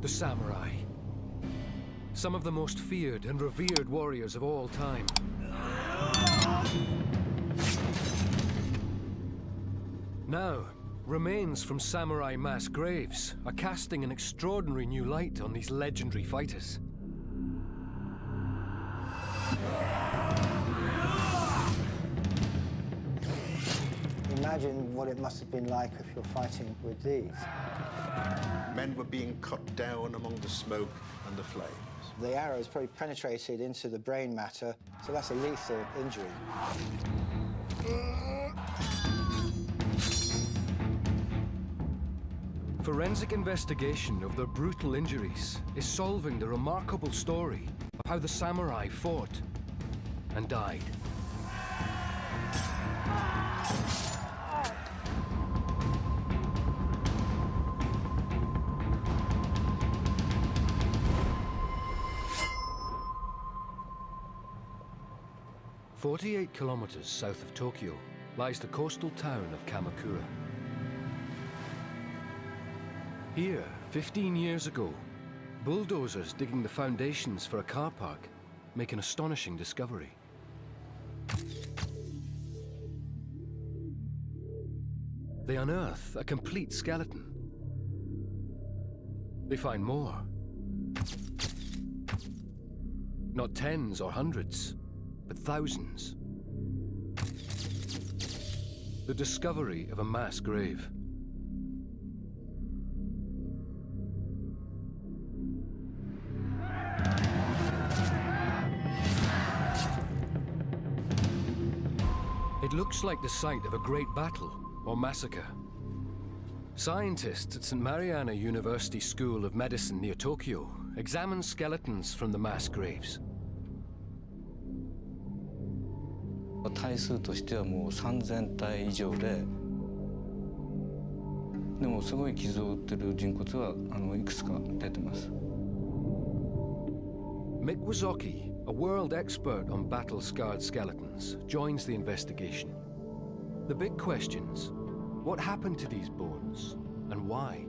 The samurai. Some of the most feared and revered warriors of all time. Now, remains from samurai mass graves are casting an extraordinary new light on these legendary fighters. Imagine what it must have been like if you're fighting with these. Men were being cut down among the smoke and the flames. The arrows probably penetrated into the brain matter, so that's a lethal injury. Forensic investigation of their brutal injuries is solving the remarkable story of how the samurai fought and died. Forty-eight kilometers south of Tokyo lies the coastal town of Kamakura. Here, 15 years ago, bulldozers digging the foundations for a car park make an astonishing discovery. They unearth a complete skeleton. They find more. Not tens or hundreds, but thousands. The discovery of a mass grave. It looks like the site of a great battle or massacre. Scientists at St. Marianna University School of Medicine near Tokyo examine skeletons from the mass graves. 体数としてはもう3,000体以上ででもすごい傷を負ってる人骨はあのいくつか出てます。Mick Wysocki, a world expert on battle-scarred skeletons, joins the investigation. The big questions, what happened to these bones and why?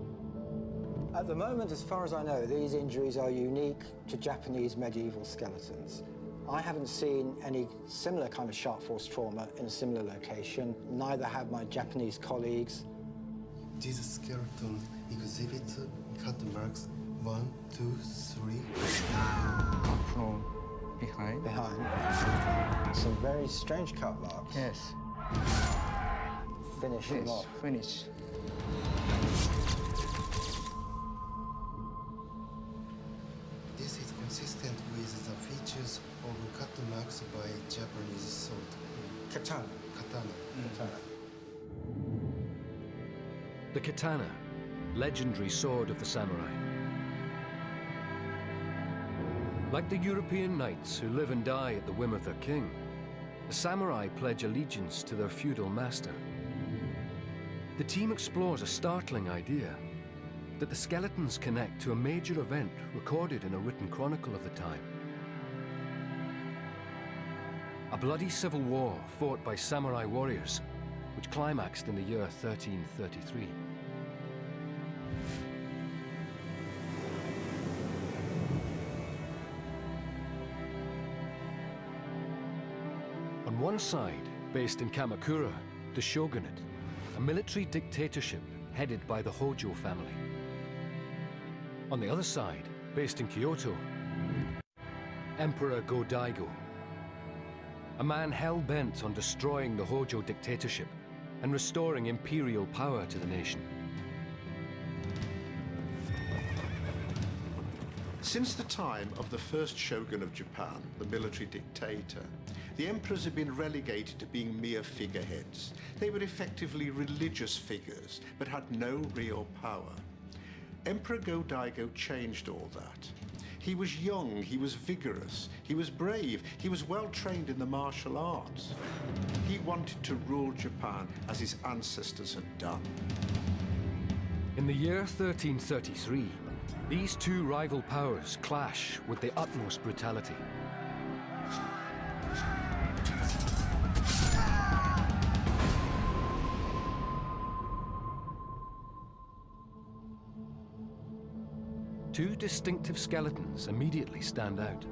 At the moment, as far as I know, these injuries are unique to Japanese medieval skeletons. I haven't seen any similar kind of sharp force trauma in a similar location. Neither have my Japanese colleagues. This skeleton exhibit cut marks one, two, three. From behind Behind. Some very strange cut marks. Yes Finish him yes off. finish katana, legendary sword of the samurai. Like the European knights who live and die at the whim of their king, the samurai pledge allegiance to their feudal master. The team explores a startling idea that the skeletons connect to a major event recorded in a written chronicle of the time. A bloody civil war fought by samurai warriors, which climaxed in the year 1333. Side, based in Kamakura, the shogunate, a military dictatorship headed by the Hojo family. On the other side, based in Kyoto, Emperor Go-Daigo, a man hell-bent on destroying the Hojo dictatorship and restoring imperial power to the nation. Since the time of the first shogun of Japan, the military dictator, the emperors had been relegated to being mere figureheads. They were effectively religious figures, but had no real power. Emperor Go-Daigo changed all that. He was young, he was vigorous, he was brave, he was well trained in the martial arts. He wanted to rule Japan as his ancestors had done. In the year 1333, these two rival powers clash with the utmost brutality. Distinctive skeletons immediately stand out.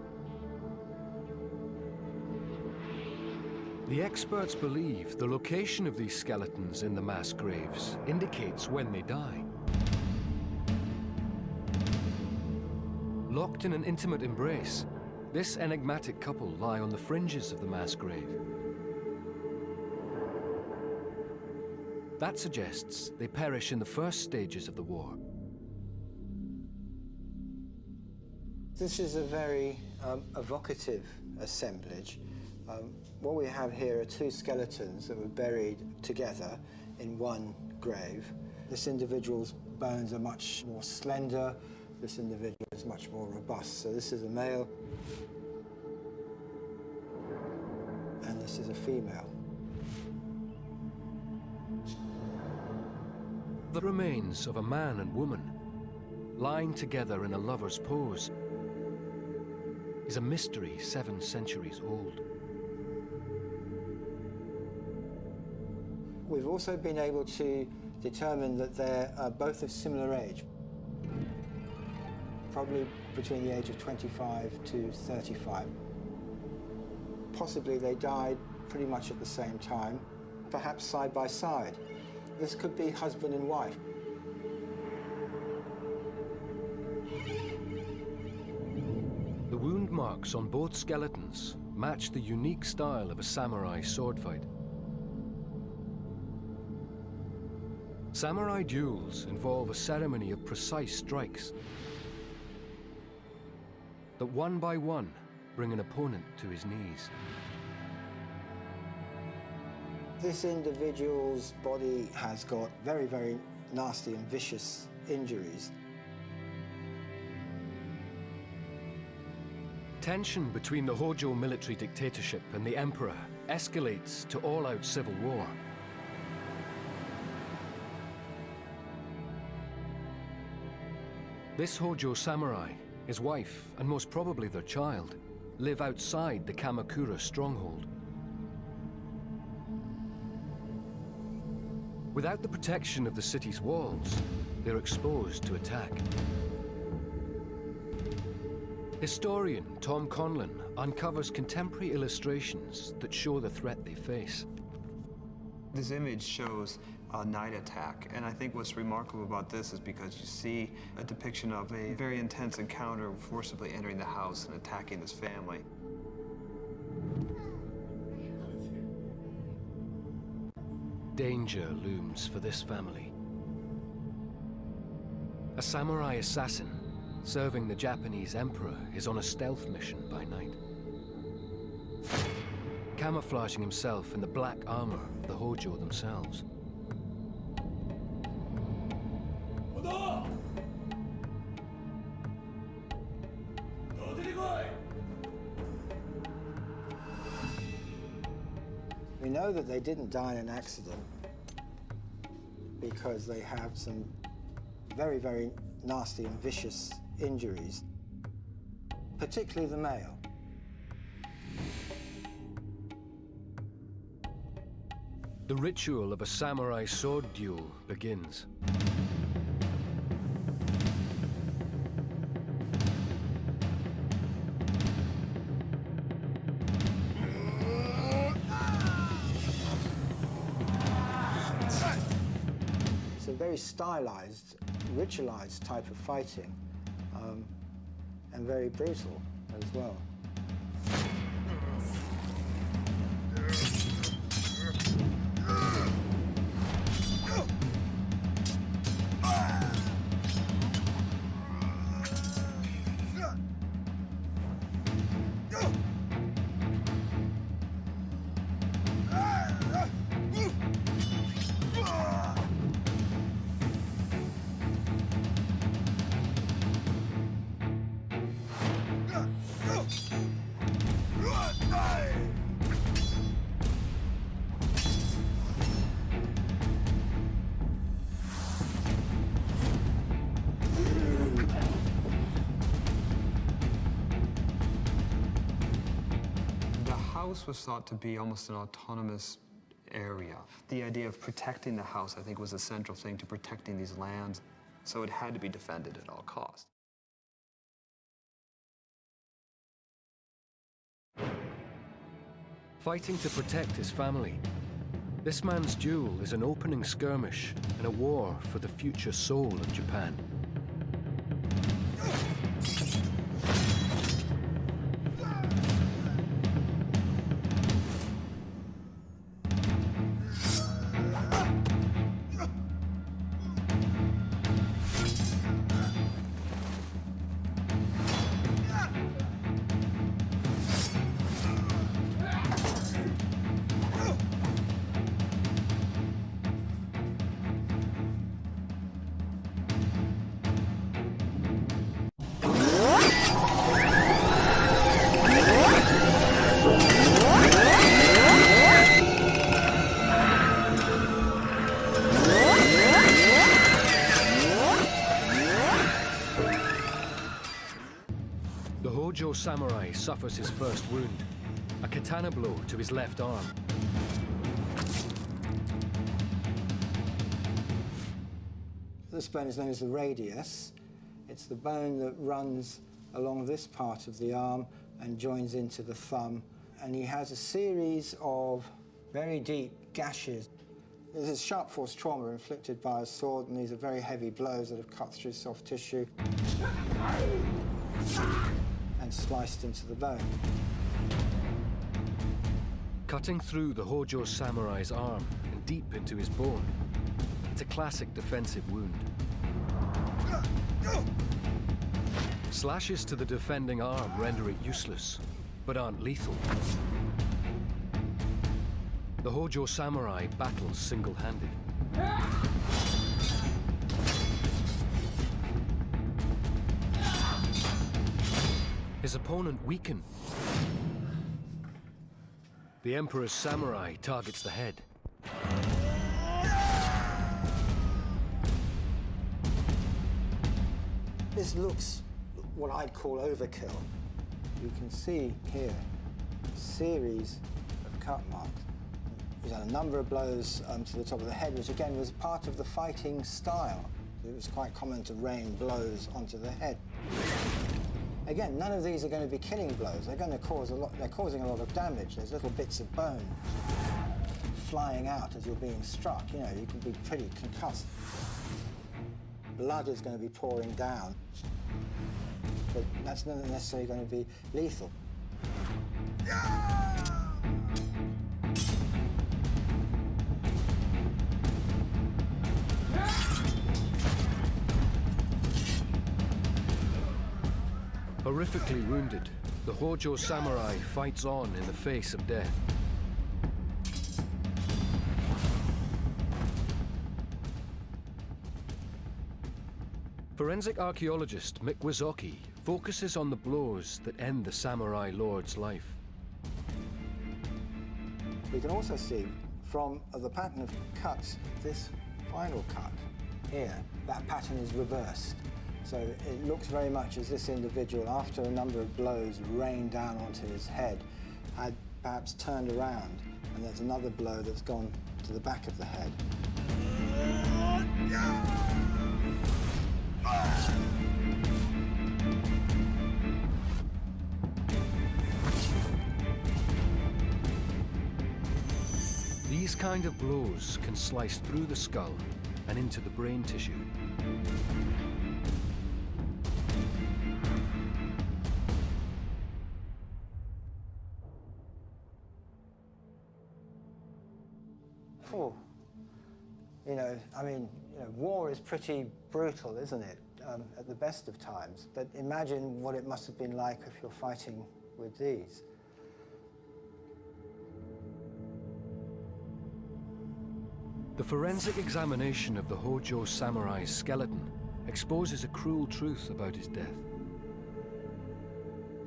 The experts believe the location of these skeletons in the mass graves indicates when they die. Locked in an intimate embrace, this enigmatic couple lie on the fringes of the mass grave. That suggests they perish in the first stages of the war. This is a very um, evocative assemblage. Um, what we have here are two skeletons that were buried together in one grave. This individual's bones are much more slender, this individual is much more robust. So this is a male, and this is a female. The remains of a man and woman, lying together in a lover's pose, is a mystery seven centuries old. We've also been able to determine that they're uh, both of similar age, probably between the age of 25 to 35. Possibly they died pretty much at the same time, perhaps side by side. This could be husband and wife. Marks on both skeletons match the unique style of a samurai sword fight. Samurai duels involve a ceremony of precise strikes that one by one bring an opponent to his knees. This individual's body has got very, very nasty and vicious injuries. Tension between the Hojo military dictatorship and the emperor escalates to all-out civil war. This Hojo samurai, his wife, and most probably their child, live outside the Kamakura stronghold. Without the protection of the city's walls, they're exposed to attack. Historian Tom Conlan uncovers contemporary illustrations that show the threat they face. This image shows a night attack, and I think what's remarkable about this is because you see a depiction of a very intense encounter forcibly entering the house and attacking this family. Danger looms for this family. A samurai assassin serving the Japanese emperor is on a stealth mission by night. Camouflaging himself in the black armor of the Hojo themselves. We know that they didn't die in an accident because they have some very, very nasty and vicious injuries, particularly the male. The ritual of a samurai sword duel begins. It's a very stylized, ritualized type of fighting, and very brutal as well. house was thought to be almost an autonomous area. The idea of protecting the house, I think, was a central thing to protecting these lands, so it had to be defended at all costs. Fighting to protect his family, this man's duel is an opening skirmish in a war for the future soul of Japan. Suffers his first wound, a katana blow to his left arm. This bone is known as the radius. It's the bone that runs along this part of the arm and joins into the thumb. And he has a series of very deep gashes. This is sharp force trauma inflicted by a sword, and these are very heavy blows that have cut through soft tissue and sliced into the bone. Cutting through the Hojo samurai's arm and deep into his bone. It's a classic defensive wound. Slashes to the defending arm render it useless, but aren't lethal. The Hojo samurai battles single-handed. His opponent weakened. The Emperor's samurai targets the head. This looks what I'd call overkill. You can see here a series of cut marks. He's had a number of blows um, to the top of the head, which again was part of the fighting style. It was quite common to rain blows onto the head. Again, none of these are going to be killing blows. They're going to cause a lot. They're causing a lot of damage. There's little bits of bone flying out as you're being struck. You know, you can be pretty concussed. Blood is going to be pouring down, but that's not necessarily going to be lethal. Horrifically wounded, the Hojo samurai fights on in the face of death. Forensic archaeologist Mick Wysocki focuses on the blows that end the samurai lord's life. We can also see from uh, the pattern of cuts, this final cut here, that pattern is reversed. So it looks very much as this individual, after a number of blows rained down onto his head, had perhaps turned around, and there's another blow that's gone to the back of the head. These kind of blows can slice through the skull and into the brain tissue. You know, I mean, you know, war is pretty brutal, isn't it, um, at the best of times? But imagine what it must have been like if you're fighting with these. The forensic examination of the Hojo samurai's skeleton exposes a cruel truth about his death.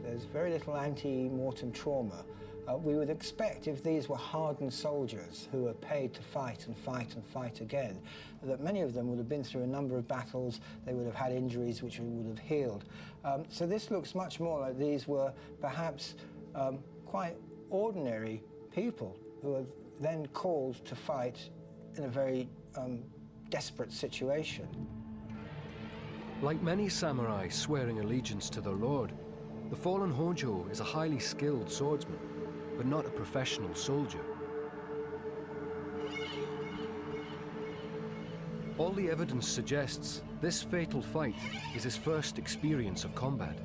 There's very little ante-mortem trauma. Uh, we would expect if these were hardened soldiers who were paid to fight and fight and fight again, that many of them would have been through a number of battles, they would have had injuries which would have healed. Um, so this looks much more like these were perhaps um, quite ordinary people who were then called to fight in a very um, desperate situation. Like many samurai swearing allegiance to their lord, the fallen Hojo is a highly skilled swordsman, but not a professional soldier. All the evidence suggests this fatal fight is his first experience of combat.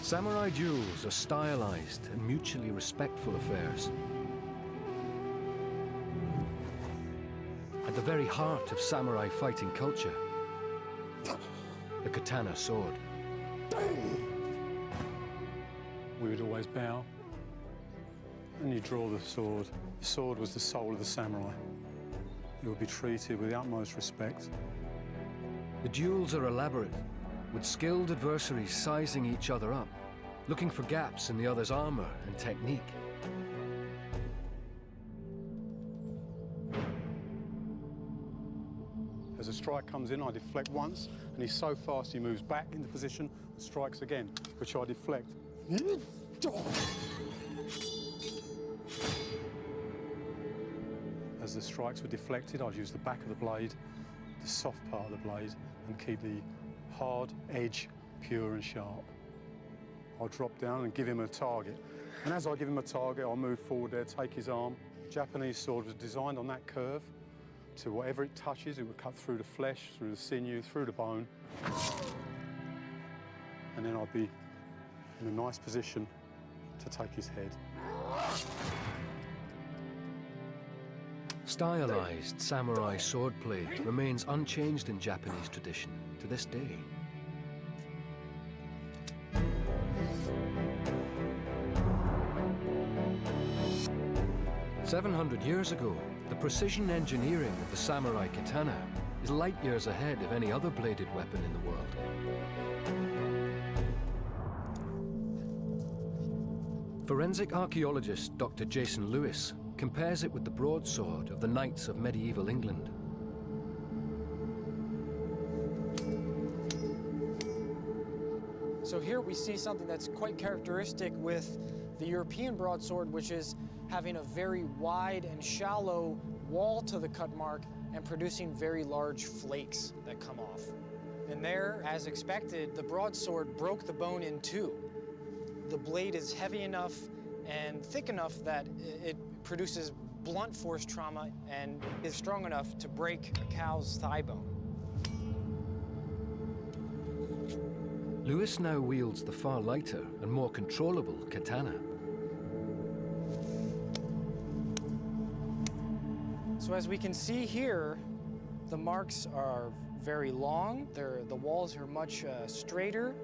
Samurai duels are stylized and mutually respectful affairs. At the very heart of samurai fighting culture, the katana sword. Would always bow, and you draw the sword. The sword was the soul of the samurai. It would be treated with the utmost respect. The duels are elaborate, with skilled adversaries sizing each other up, looking for gaps in the other's armor and technique. As a strike comes in, I deflect once, and he's so fast he moves back into position and strikes again, which I deflect. As the strikes were deflected, I'd use the back of the blade, the soft part of the blade, and keep the hard edge pure and sharp. I'll drop down and give him a target. And as I give him a target, I'll move forward there, take his arm. Japanese sword was designed on that curve to whatever it touches, it would cut through the flesh, through the sinew, through the bone. And then I'd be in a nice position to take his head. Stylized samurai swordplay remains unchanged in Japanese tradition to this day. Seven hundred years ago, the precision engineering of the samurai katana is light years ahead of any other bladed weapon in the world. Forensic archaeologist Dr. Jason Lewis compares it with the broadsword of the knights of medieval England. So here we see something that's quite characteristic with the European broadsword, which is having a very wide and shallow wall to the cut mark and producing very large flakes that come off. And there, as expected, the broadsword broke the bone in two. The blade is heavy enough and thick enough that it produces blunt force trauma and is strong enough to break a cow's thigh bone. Lewis now wields the far lighter and more controllable katana. So as we can see here, the marks are very long. They're, the walls are much uh, straighter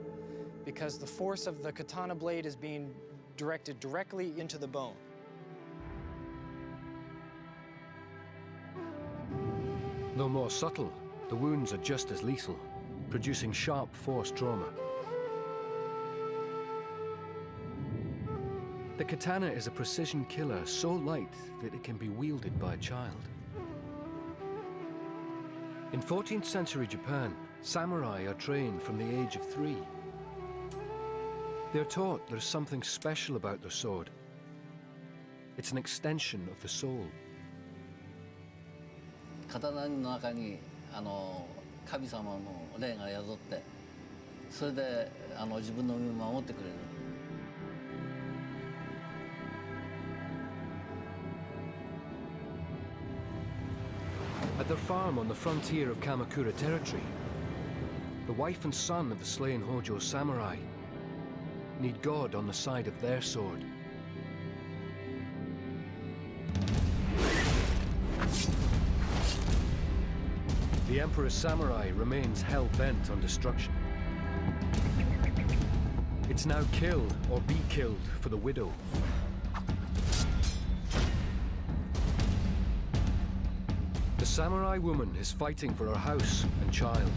because the force of the katana blade is being directed directly into the bone. Though more subtle, the wounds are just as lethal, producing sharp force trauma. The katana is a precision killer so light that it can be wielded by a child. In 14th century Japan, samurai are trained from the age of three. They're taught there's something special about their sword. It's an extension of the soul. 刀の中にあの神様の霊が宿ってそれであの自分の身を守ってくれる At their farm on the frontier of Kamakura territory, the wife and son of the slain Hojo samurai need God on the side of their sword. The Emperor's samurai remains hell-bent on destruction. It's now kill or be killed for the widow. The samurai woman is fighting for her house and child.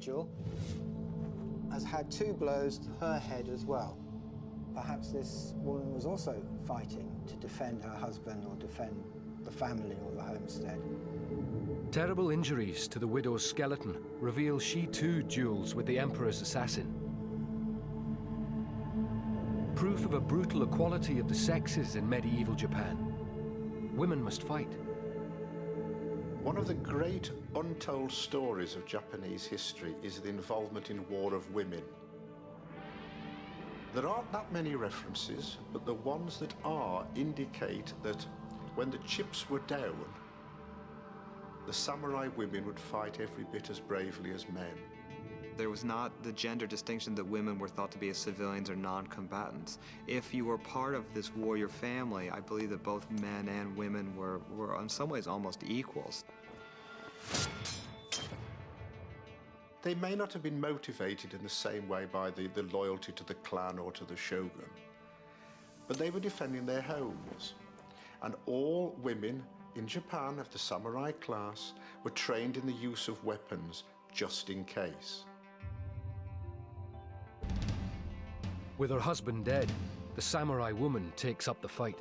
Individual has had two blows to her head as well. Perhaps this woman was also fighting to defend her husband or defend the family or the homestead. Terrible injuries to the widow's skeleton reveal she too duels with the Emperor's assassin. proof of a brutal equality of the sexes in medieval Japan. Women must fight. One of the great untold stories of Japanese history is the involvement in War of Women. There aren't that many references, but the ones that are indicate that when the chips were down, the samurai women would fight every bit as bravely as men. There was not the gender distinction that women were thought to be as civilians or non-combatants. If you were part of this warrior family, I believe that both men and women were, were in some ways almost equals. They may not have been motivated in the same way by the, the loyalty to the clan or to the shogun, but they were defending their homes. And all women in Japan of the samurai class were trained in the use of weapons just in case. With her husband dead, the samurai woman takes up the fight.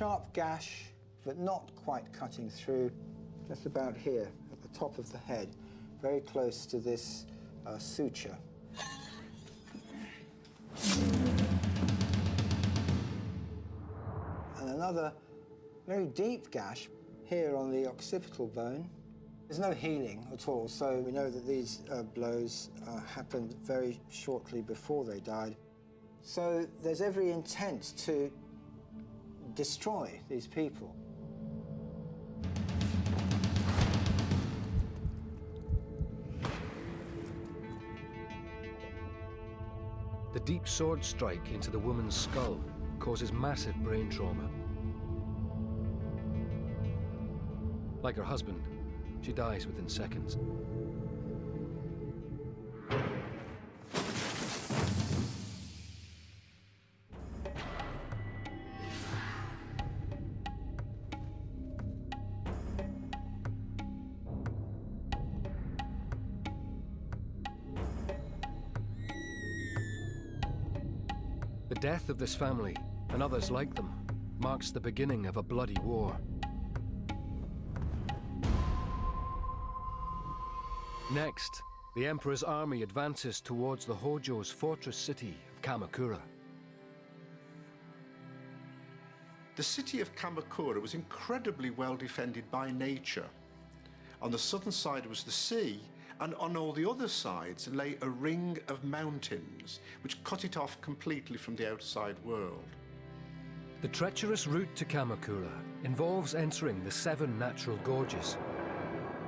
Sharp gash, but not quite cutting through, just about here at the top of the head, very close to this uh, suture. And another very deep gash here on the occipital bone. There's no healing at all, so we know that these uh, blows uh, happened very shortly before they died. So there's every intent to destroy these people. The deep sword strike into the woman's skull causes massive brain trauma. Like her husband, she dies within seconds. Of this family, and others like them, marks the beginning of a bloody war. Next, the Emperor's army advances towards the Hojo's fortress city of Kamakura. The city of Kamakura was incredibly well defended by nature. On the southern side was the sea, and on all the other sides lay a ring of mountains, which cut it off completely from the outside world. The treacherous route to Kamakura involves entering the seven natural gorges.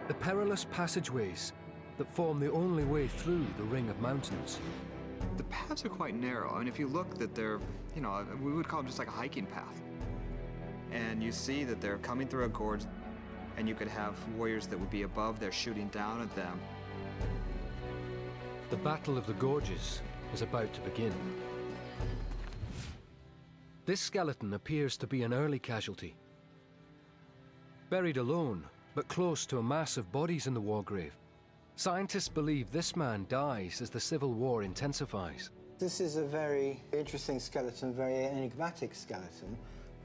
The perilous passageways that form the only way through the ring of mountains. The paths are quite narrow, and if you look that they're, you know, we would call them just like a hiking path. And you see that they're coming through a gorge, and you could have warriors that would be above there shooting down at them. The Battle of the Gorges is about to begin. This skeleton appears to be an early casualty. Buried alone, but close to a mass of bodies in the war grave, scientists believe this man dies as the civil war intensifies. This is a very interesting skeleton, very enigmatic skeleton,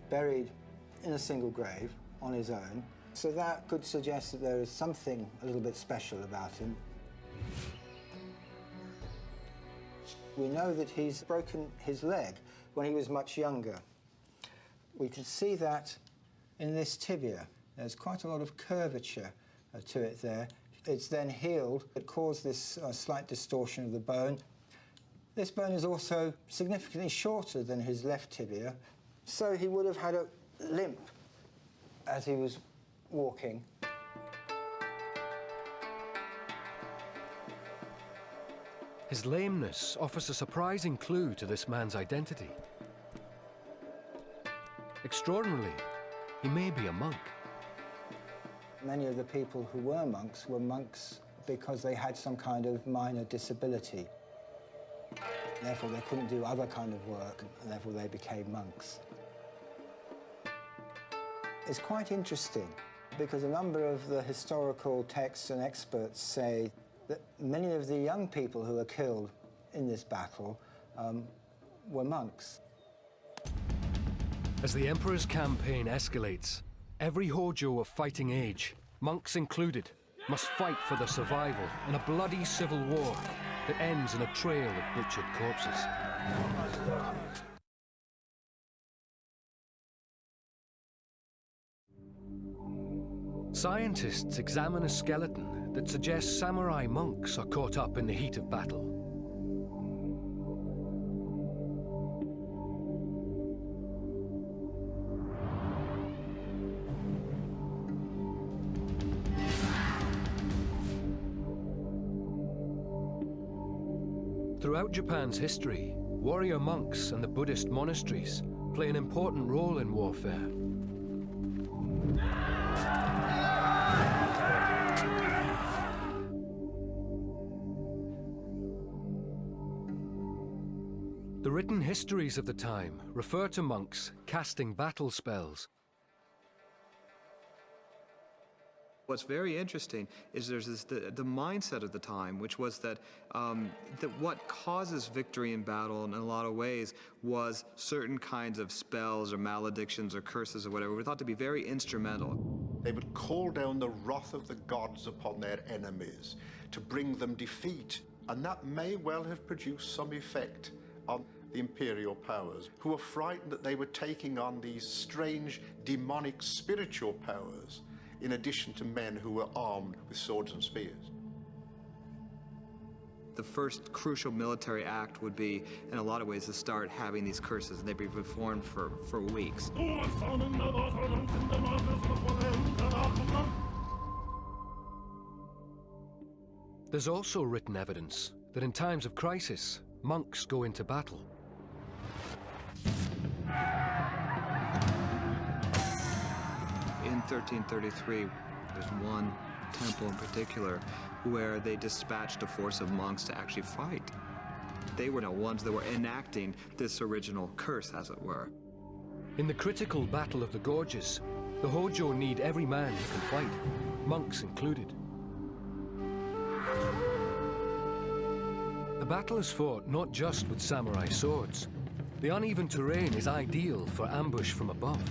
buried in a single grave on his own. So that could suggest that there is something a little bit special about him. We know that he's broken his leg when he was much younger. We can see that in this tibia. There's quite a lot of curvature uh, to it there. It's then healed. It caused this uh, slight distortion of the bone. This bone is also significantly shorter than his left tibia, so he would have had a limp as he was walking. His lameness offers a surprising clue to this man's identity. Extraordinarily, he may be a monk. Many of the people who were monks were monks because they had some kind of minor disability. Therefore, they couldn't do other kind of work, and therefore they became monks. It's quite interesting because a number of the historical texts and experts say that many of the young people who were killed in this battle um, were monks. As the Emperor's campaign escalates, every Hojo of fighting age, monks included, must fight for their survival in a bloody civil war that ends in a trail of butchered corpses. Scientists examine a skeleton that suggests samurai monks are caught up in the heat of battle. Throughout Japan's history, warrior monks and the Buddhist monasteries play an important role in warfare. Written histories of the time refer to monks casting battle spells What's very interesting is there's this, the, the mindset of the time, which was that, um, that what causes victory in battle in a lot of ways was certain kinds of spells or maledictions or curses or whatever were thought to be very instrumental. They would call down the wrath of the gods upon their enemies to bring them defeat, and that may well have produced some effect on the imperial powers, who were frightened that they were taking on these strange demonic spiritual powers in addition to men who were armed with swords and spears. The first crucial military act would be, in a lot of ways, to start having these curses, and they'd be performed for, for weeks. There's also written evidence that in times of crisis, monks go into battle. 1333, there's one temple in particular where they dispatched a force of monks to actually fight. They were the ones that were enacting this original curse, as it were. In the critical Battle of the Gorges, the Hojo need every man who can fight, monks included. The battle is fought not just with samurai swords. The uneven terrain is ideal for ambush from above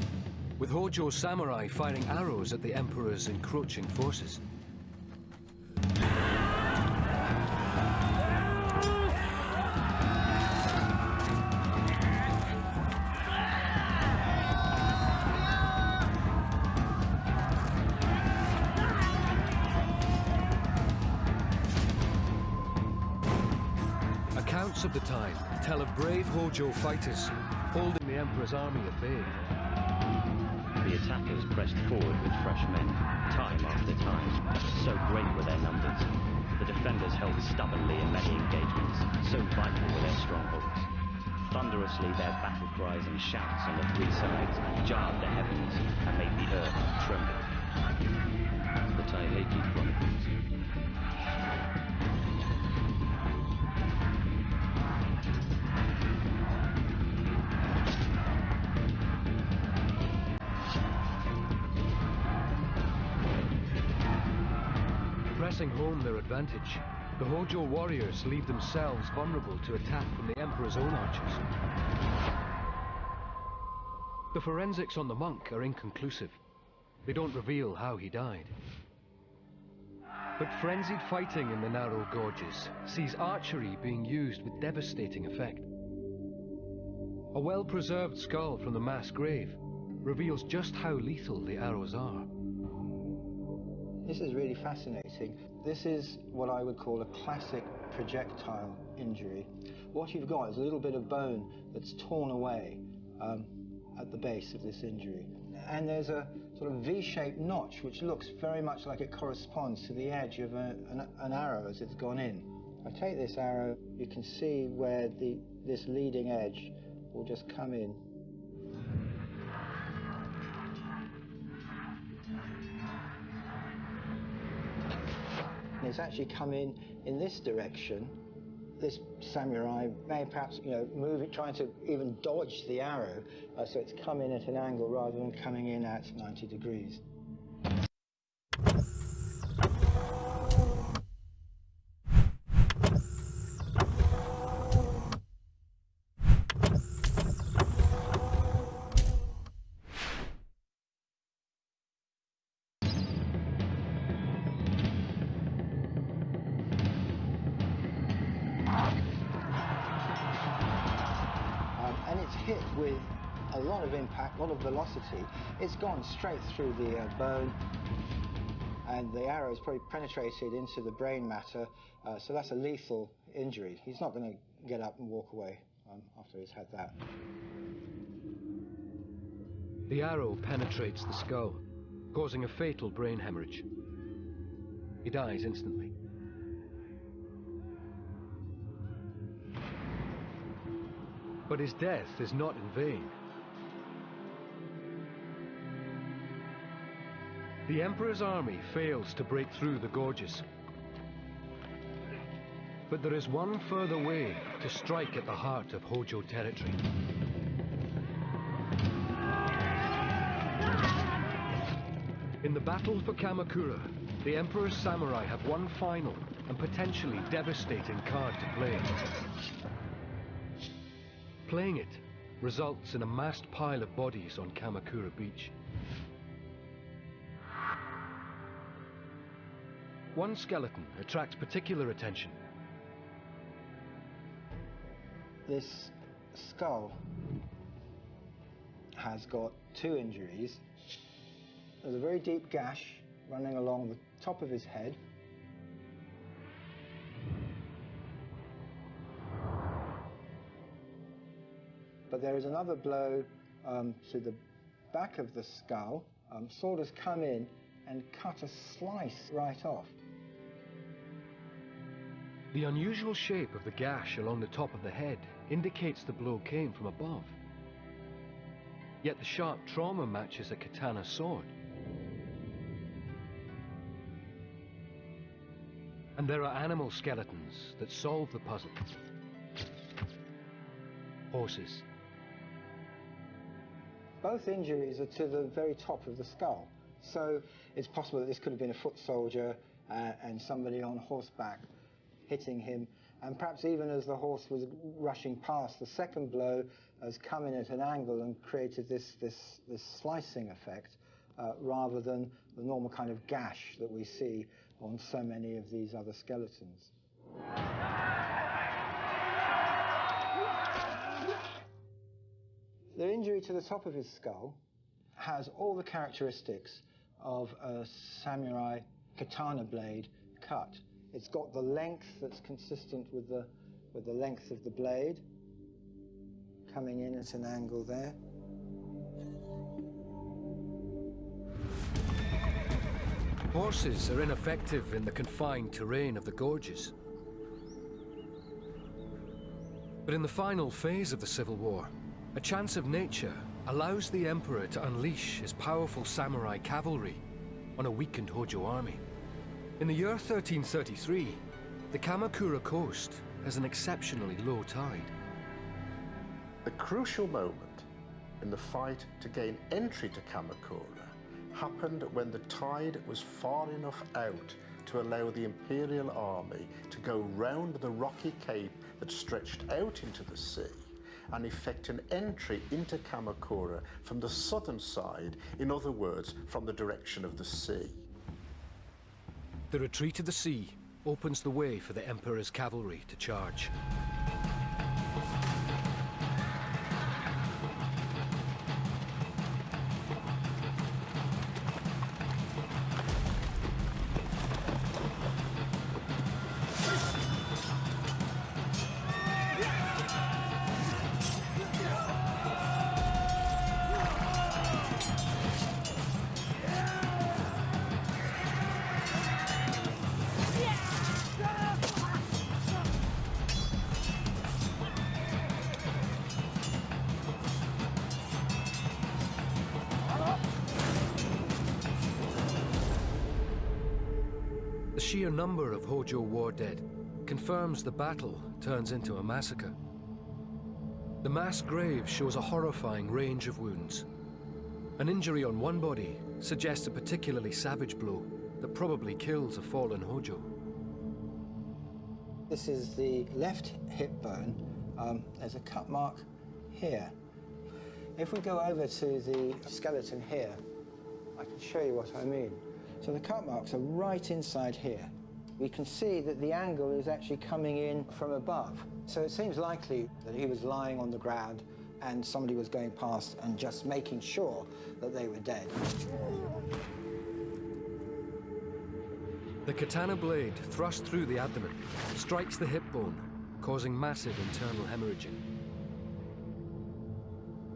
with Hojo samurai firing arrows at the Emperor's encroaching forces. Accounts of the time tell of brave Hojo fighters holding the Emperor's army at bay the attackers pressed forward with fresh men, time after time. So great were their numbers. The defenders held stubbornly in many engagements, so vital were their strongholds. Thunderously their battle cries and shouts on the three sides jarred the heavens and made the earth tremble. The Taiheiki Chronicles. Advantage, the Hojo warriors leave themselves vulnerable to attack from the Emperor's own archers. The forensics on the monk are inconclusive. They don't reveal how he died. But frenzied fighting in the narrow gorges sees archery being used with devastating effect. A well-preserved skull from the mass grave reveals just how lethal the arrows are. This is really fascinating. This is what I would call a classic projectile injury. What you've got is a little bit of bone that's torn away um, at the base of this injury. And there's a sort of V-shaped notch which looks very much like it corresponds to the edge of a, an, an arrow as it's gone in. I take this arrow, you can see where the, this leading edge will just come in and it's actually come in in this direction, this samurai may perhaps, you know, move it, trying to even dodge the arrow, uh, so it's come in at an angle rather than coming in at 90 degrees. A lot of velocity. It's gone straight through the uh, bone and the arrow has probably penetrated into the brain matter, uh, so that's a lethal injury. He's not going to get up and walk away um, after he's had that. The arrow penetrates the skull, causing a fatal brain hemorrhage. He dies instantly. But his death is not in vain. The Emperor's army fails to break through the gorges. But there is one further way to strike at the heart of Hojo territory. In the battle for Kamakura, the Emperor's samurai have one final and potentially devastating card to play. Playing it results in a massed pile of bodies on Kamakura Beach. One skeleton attracts particular attention. This skull has got two injuries. There's a very deep gash running along the top of his head but there is another blow um, to the back of the skull. Um, sword has come in and cut a slice right off. The unusual shape of the gash along the top of the head indicates the blow came from above. Yet the sharp trauma matches a katana sword. And there are animal skeletons that solve the puzzle. Horses, both injuries are to the very top of the skull. So it's possible that this could have been a foot soldier uh, and somebody on horseback hitting him. And perhaps even as the horse was rushing past, the second blow has come in at an angle and created this, this, this slicing effect uh, rather than the normal kind of gash that we see on so many of these other skeletons. The injury to the top of his skull has all the characteristics of a samurai katana blade cut. It's got the length that's consistent with the, with the length of the blade, coming in at an angle there. Horses are ineffective in the confined terrain of the gorges. But in the final phase of the Civil War, a chance of nature allows the Emperor to unleash his powerful samurai cavalry on a weakened Hojo army. In the year 1333, the Kamakura coast has an exceptionally low tide. The crucial moment in the fight to gain entry to Kamakura happened when the tide was far enough out to allow the Imperial army to go round the rocky cape that stretched out into the sea and effect an entry into Kamakura from the southern side, in other words, from the direction of the sea. The retreat to the sea opens the way for the Emperor's cavalry to charge. Confirms the battle turns into a massacre. The mass grave shows a horrifying range of wounds. An injury on one body suggests a particularly savage blow that probably kills a fallen Hojo. This is the left hip bone. Um, there's a cut mark here. If we go over to the skeleton here, I can show you what I mean. So the cut marks are right inside here. We can see that the angle is actually coming in from above. So it seems likely that he was lying on the ground and somebody was going past and just making sure that they were dead. The katana blade, thrust through the abdomen, strikes the hip bone, causing massive internal hemorrhaging.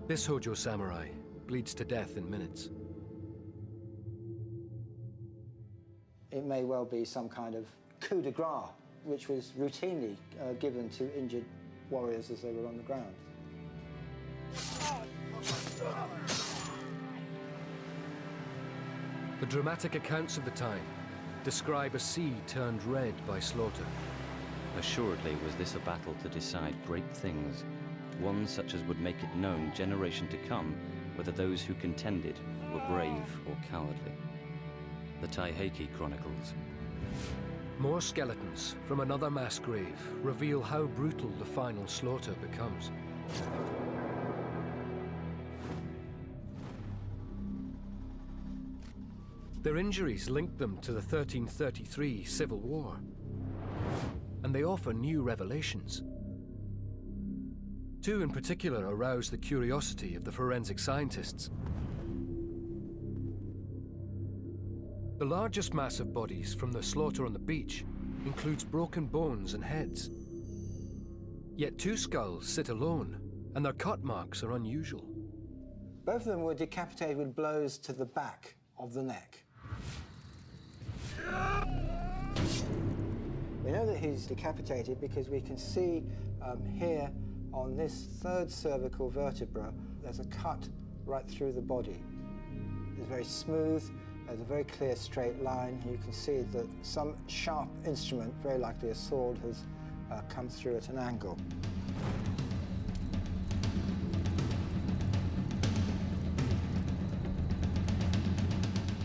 This Hojo samurai bleeds to death in minutes. It may well be some kind of coup de grace, which was routinely uh, given to injured warriors as they were on the ground. The dramatic accounts of the time describe a sea turned red by slaughter. Assuredly was this a battle to decide great things, one such as would make it known generation to come whether those who contended were brave or cowardly. The Taiheiki Chronicles. More skeletons from another mass grave reveal how brutal the final slaughter becomes. Their injuries link them to the 1333 Civil War, and they offer new revelations. Two in particular arouse the curiosity of the forensic scientists. The largest mass of bodies from the slaughter on the beach includes broken bones and heads. Yet two skulls sit alone, and their cut marks are unusual. Both of them were decapitated with blows to the back of the neck. We know that he's decapitated because we can see um, here on this third cervical vertebra, there's a cut right through the body. It's very smooth, there's a very clear straight line. You can see that some sharp instrument, very likely a sword, has uh, come through at an angle.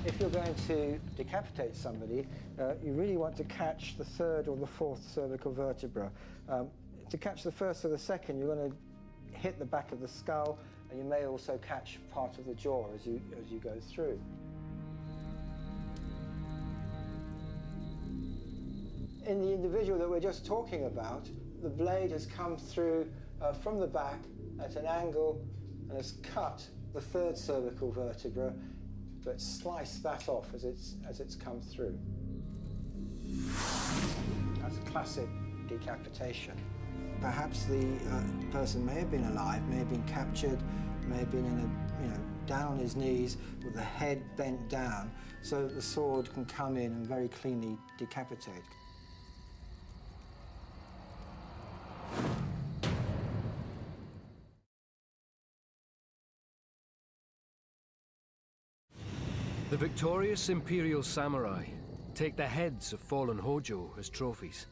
If you're going to decapitate somebody, uh, you really want to catch the third or the fourth cervical vertebra. Um, to catch the first or the second, you're going to hit the back of the skull, and you may also catch part of the jaw as you, as you go through. In the individual that we're just talking about, the blade has come through uh, from the back at an angle and has cut the third cervical vertebra, but sliced that off as it's, as it's come through. That's a classic decapitation. Perhaps the uh, person may have been alive, may have been captured, may have been in a, you know, down on his knees with the head bent down so that the sword can come in and very cleanly decapitate. The victorious Imperial Samurai take the heads of fallen Hojo as trophies.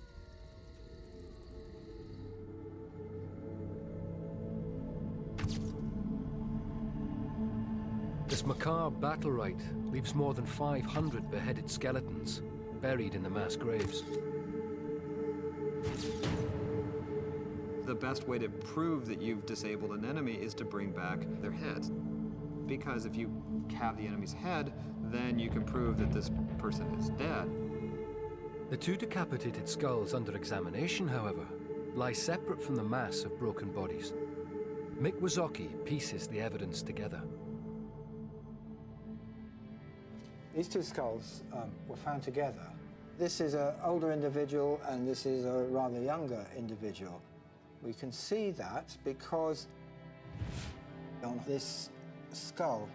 This macabre battle rite leaves more than 500 beheaded skeletons buried in the mass graves. The best way to prove that you've disabled an enemy is to bring back their heads. Because if you have the enemy's head, then you can prove that this person is dead. The two decapitated skulls under examination, however, lie separate from the mass of broken bodies. Mick Wysocki pieces the evidence together. These two skulls um, were found together. This is an older individual and this is a rather younger individual. We can see that because on this skull,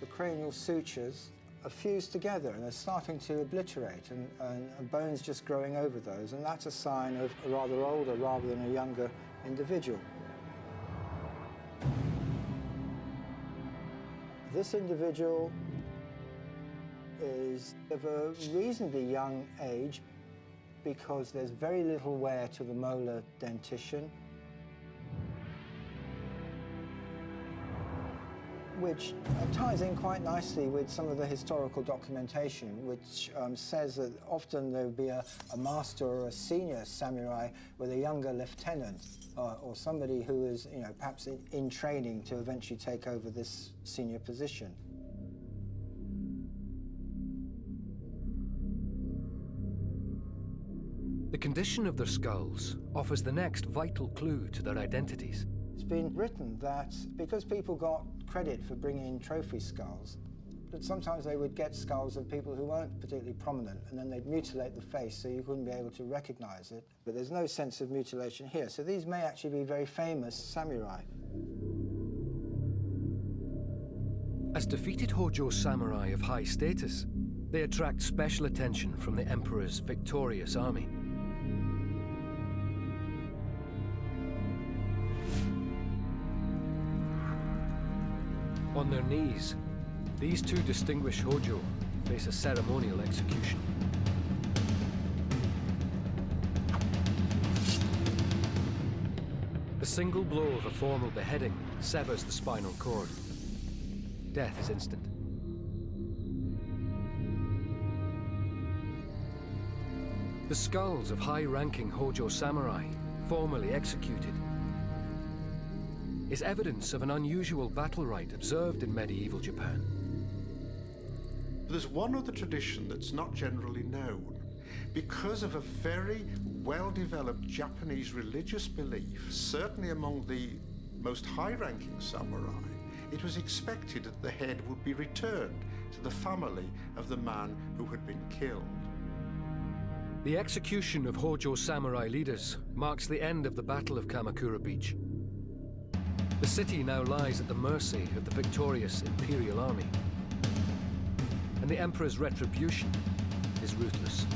the cranial sutures are fused together and they're starting to obliterate and, and, and bones just growing over those. And that's a sign of a rather older rather than a younger individual. This individual is of a reasonably young age because there's very little wear to the molar dentition. Which ties in quite nicely with some of the historical documentation, which um, says that often there would be a, a, master or a senior samurai with a younger lieutenant uh, or somebody who is, you know, perhaps in, in training to eventually take over this senior position. The condition of their skulls offers the next vital clue to their identities. Been written that because people got credit for bringing trophy skulls, that sometimes they would get skulls of people who weren't particularly prominent, and then they'd mutilate the face so you couldn't be able to recognize it. But there's no sense of mutilation here, so these may actually be very famous samurai. As defeated Hojo samurai of high status, they attract special attention from the Emperor's victorious army. On their knees, these two distinguished Hojo face a ceremonial execution. The single blow of a formal beheading severs the spinal cord. Death is instant. The skulls of high-ranking Hojo samurai, formally executed, is evidence of an unusual battle rite observed in medieval Japan. There's one other tradition that's not generally known. Because of a very well-developed Japanese religious belief, certainly among the most high-ranking samurai, it was expected that the head would be returned to the family of the man who had been killed. The execution of Hojo samurai leaders marks the end of the Battle of Kamakura Beach. The city now lies at the mercy of the victorious Imperial Army. And the Emperor's retribution is ruthless.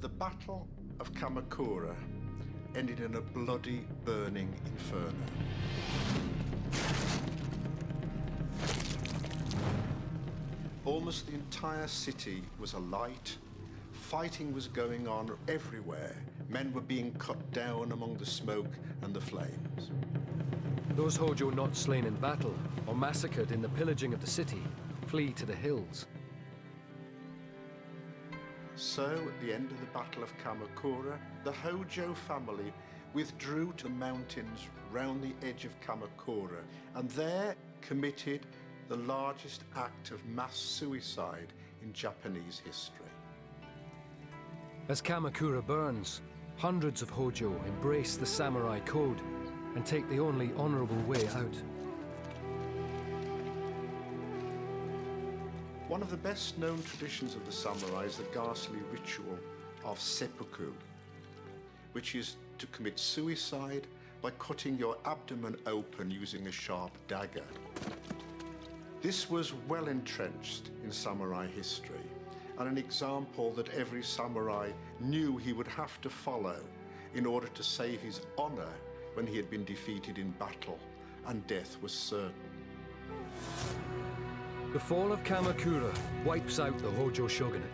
The Battle of Kamakura ended in a bloody, burning inferno. Almost the entire city was alight. Fighting was going on everywhere. Men were being cut down among the smoke and the flames. Those Hojo not slain in battle or massacred in the pillaging of the city flee to the hills. So, at the end of the Battle of Kamakura, the Hojo family withdrew to the mountains round the edge of Kamakura and there committed the largest act of mass suicide in Japanese history. As Kamakura burns, hundreds of Hojo embrace the samurai code and take the only honourable way out. One of the best known traditions of the samurai is the ghastly ritual of seppuku, which is to commit suicide by cutting your abdomen open using a sharp dagger. This was well entrenched in samurai history and an example that every samurai knew he would have to follow in order to save his honor when he had been defeated in battle and death was certain. The fall of Kamakura wipes out the Hojo shogunate.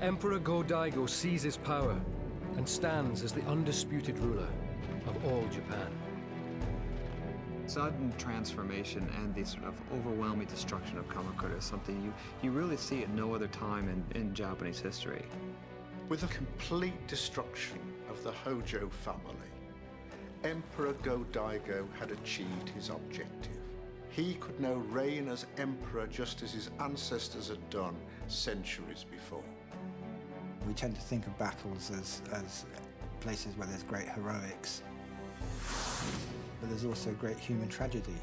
Emperor Go-Daigo seizes power and stands as the undisputed ruler of all Japan. Sudden transformation and the sort of overwhelming destruction of Kamakura is something you, you really see at no other time in, in Japanese history. With a complete destruction of the Hojo family, Emperor Go-Daigo had achieved his objective. He could now reign as emperor just as his ancestors had done centuries before. We tend to think of battles as, as places where there's great heroics, but there's also great human tragedy.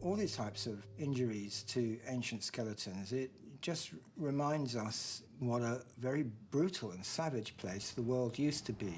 All these types of injuries to ancient skeletons, it just reminds us what a very brutal and savage place the world used to be.